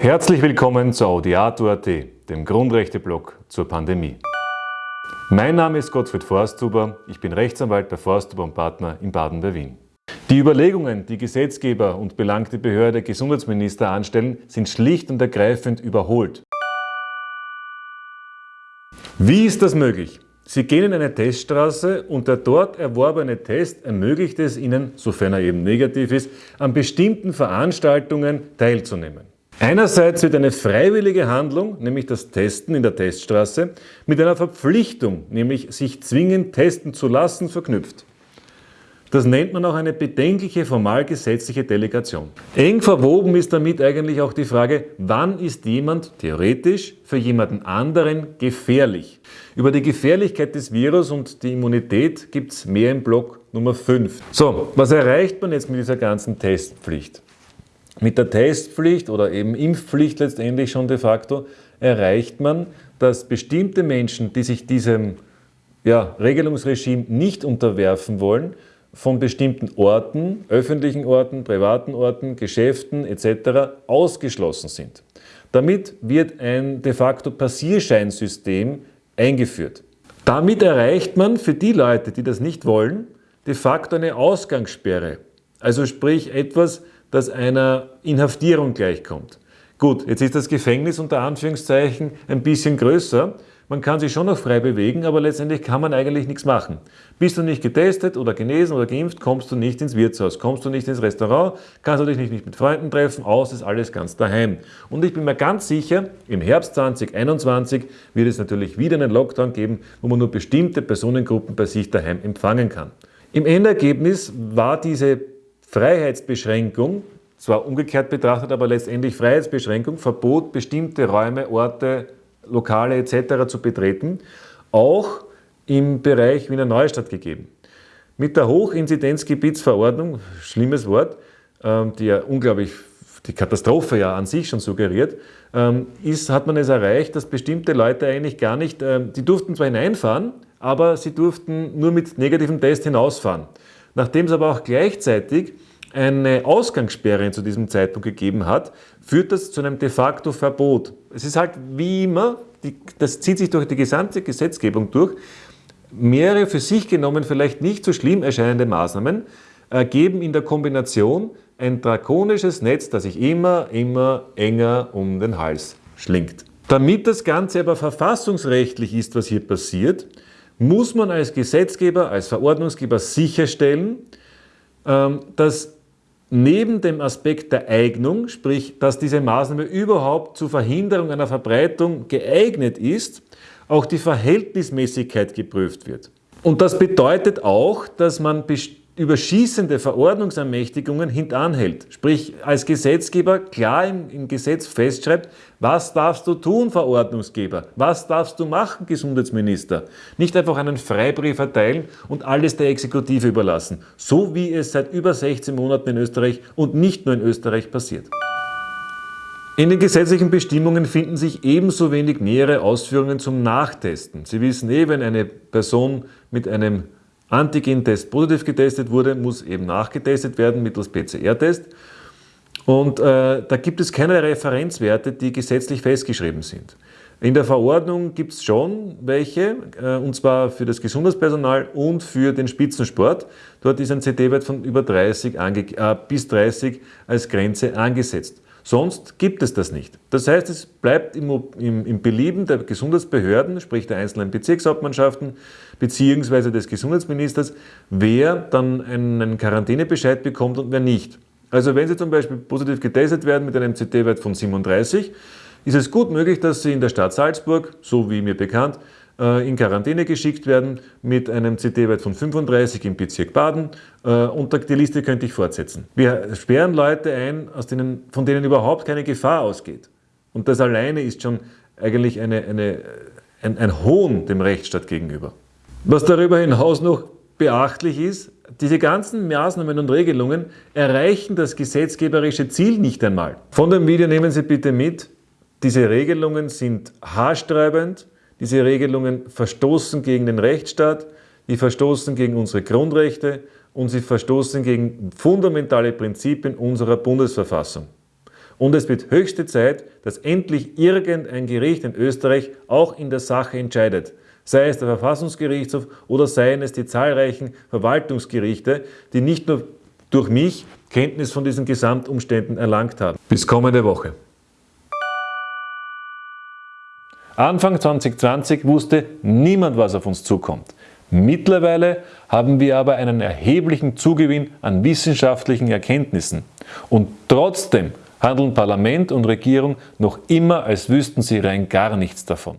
Herzlich willkommen zu Audiato.at, dem Grundrechteblock zur Pandemie. Mein Name ist Gottfried Forsthuber, ich bin Rechtsanwalt bei Forsthuber und Partner in Baden bei Wien. Die Überlegungen, die Gesetzgeber und belangte Behörde Gesundheitsminister anstellen, sind schlicht und ergreifend überholt. Wie ist das möglich? Sie gehen in eine Teststraße und der dort erworbene Test ermöglicht es Ihnen, sofern er eben negativ ist, an bestimmten Veranstaltungen teilzunehmen. Einerseits wird eine freiwillige Handlung, nämlich das Testen in der Teststraße, mit einer Verpflichtung, nämlich sich zwingend testen zu lassen, verknüpft. Das nennt man auch eine bedenkliche formalgesetzliche Delegation. Eng verwoben ist damit eigentlich auch die Frage, wann ist jemand theoretisch für jemanden anderen gefährlich? Über die Gefährlichkeit des Virus und die Immunität gibt es mehr im Block Nummer 5. So, was erreicht man jetzt mit dieser ganzen Testpflicht? Mit der Testpflicht oder eben Impfpflicht letztendlich schon de facto erreicht man, dass bestimmte Menschen, die sich diesem ja, Regelungsregime nicht unterwerfen wollen, von bestimmten Orten, öffentlichen Orten, privaten Orten, Geschäften etc. ausgeschlossen sind. Damit wird ein de facto Passierscheinsystem eingeführt. Damit erreicht man für die Leute, die das nicht wollen, de facto eine Ausgangssperre. Also sprich etwas, das einer Inhaftierung gleichkommt. Gut, jetzt ist das Gefängnis unter Anführungszeichen ein bisschen größer, man kann sich schon noch frei bewegen, aber letztendlich kann man eigentlich nichts machen. Bist du nicht getestet oder genesen oder geimpft, kommst du nicht ins Wirtshaus, kommst du nicht ins Restaurant, kannst du dich nicht mit Freunden treffen, aus ist alles ganz daheim. Und ich bin mir ganz sicher, im Herbst 2021 wird es natürlich wieder einen Lockdown geben, wo man nur bestimmte Personengruppen bei sich daheim empfangen kann. Im Endergebnis war diese Freiheitsbeschränkung, zwar umgekehrt betrachtet, aber letztendlich Freiheitsbeschränkung, Verbot, bestimmte Räume, Orte, Lokale etc. zu betreten, auch im Bereich Wiener Neustadt gegeben. Mit der Hochinzidenzgebietsverordnung, schlimmes Wort, ähm, die ja unglaublich die Katastrophe ja an sich schon suggeriert, ähm, ist, hat man es erreicht, dass bestimmte Leute eigentlich gar nicht, ähm, die durften zwar hineinfahren, aber sie durften nur mit negativem Test hinausfahren. Nachdem es aber auch gleichzeitig eine Ausgangssperre zu diesem Zeitpunkt gegeben hat, führt das zu einem de facto Verbot. Es ist halt wie immer, die, das zieht sich durch die gesamte Gesetzgebung durch, mehrere für sich genommen vielleicht nicht so schlimm erscheinende Maßnahmen ergeben in der Kombination ein drakonisches Netz, das sich immer, immer enger um den Hals schlingt. Damit das Ganze aber verfassungsrechtlich ist, was hier passiert, muss man als Gesetzgeber, als Verordnungsgeber sicherstellen, ähm, dass neben dem Aspekt der Eignung, sprich, dass diese Maßnahme überhaupt zur Verhinderung einer Verbreitung geeignet ist, auch die Verhältnismäßigkeit geprüft wird. Und das bedeutet auch, dass man überschießende Verordnungsermächtigungen hintanhält. Sprich, als Gesetzgeber klar im, im, Gesetz festschreibt, was darfst du tun, Verordnungsgeber? Was darfst du machen, Gesundheitsminister? Nicht einfach einen Freibrief erteilen und alles der Exekutive überlassen. So wie es seit über 16 Monaten in Österreich und nicht nur in Österreich passiert. In den gesetzlichen Bestimmungen finden sich ebenso wenig nähere Ausführungen zum Nachtesten. Sie wissen eh, wenn eine Person mit einem Antigen-Test positiv getestet wurde, muss eben nachgetestet werden mittels PCR-Test. Und äh, da gibt es keine Referenzwerte, die gesetzlich festgeschrieben sind. In der Verordnung gibt es schon welche, äh, und zwar für das Gesundheitspersonal und für den Spitzensport. Dort ist ein CT-Wert von über 30 äh, bis 30 als Grenze angesetzt. Sonst gibt es das nicht. Das heißt, es bleibt im, im, im Belieben der Gesundheitsbehörden, sprich der einzelnen Bezirkshauptmannschaften bzw. des Gesundheitsministers, wer dann einen Quarantänebescheid bekommt und wer nicht. Also wenn Sie zum Beispiel positiv getestet werden mit einem CT-Wert von 37, ist es gut möglich, dass Sie in der Stadt Salzburg, so wie mir bekannt, in Quarantäne geschickt werden mit einem CT-Wert von 35 im Bezirk Baden äh, und die Liste könnte ich fortsetzen. Wir sperren Leute ein, aus denen, von denen überhaupt keine Gefahr ausgeht. Und das alleine ist schon eigentlich eine, eine, ein, ein Hohn dem Rechtsstaat gegenüber. Was darüber hinaus noch beachtlich ist, diese ganzen Maßnahmen und Regelungen erreichen das gesetzgeberische Ziel nicht einmal. Von dem Video nehmen Sie bitte mit, diese Regelungen sind haarsträubend, diese Regelungen verstoßen gegen den Rechtsstaat, die verstoßen gegen unsere Grundrechte und sie verstoßen gegen fundamentale Prinzipien unserer Bundesverfassung. Und es wird höchste Zeit, dass endlich irgendein Gericht in Österreich auch in der Sache entscheidet. Sei es der Verfassungsgerichtshof oder seien es die zahlreichen Verwaltungsgerichte, die nicht nur durch mich Kenntnis von diesen Gesamtumständen erlangt haben. Bis kommende Woche. Anfang 2020 wusste niemand, was auf uns zukommt. Mittlerweile haben wir aber einen erheblichen Zugewinn an wissenschaftlichen Erkenntnissen. Und trotzdem handeln Parlament und Regierung noch immer, als wüssten sie rein gar nichts davon.